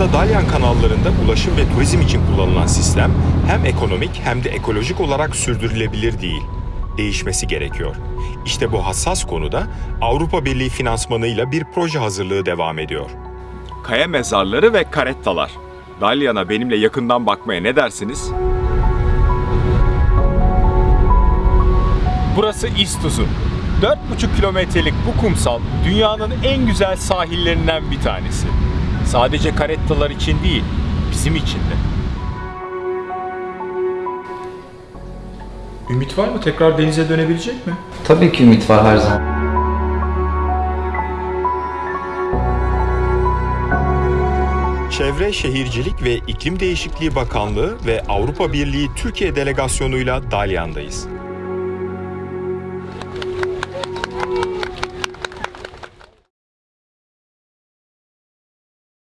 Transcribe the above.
anda Dalyan kanallarında ulaşım ve turizm için kullanılan sistem hem ekonomik hem de ekolojik olarak sürdürülebilir değil. Değişmesi gerekiyor. İşte bu hassas konuda Avrupa Birliği finansmanıyla bir proje hazırlığı devam ediyor. Kaya mezarları ve karettalar. Dalyan'a benimle yakından bakmaya ne dersiniz? Burası İstuzun. 4,5 kilometrelik bu kumsal dünyanın en güzel sahillerinden bir tanesi. Sadece karettalar için değil, bizim için de. Ümit var mı? Tekrar denize dönebilecek mi? Tabii ki ümit var her zaman. Çevre, Şehircilik ve İklim Değişikliği Bakanlığı ve Avrupa Birliği Türkiye Delegasyonu'yla Dalyan'dayız.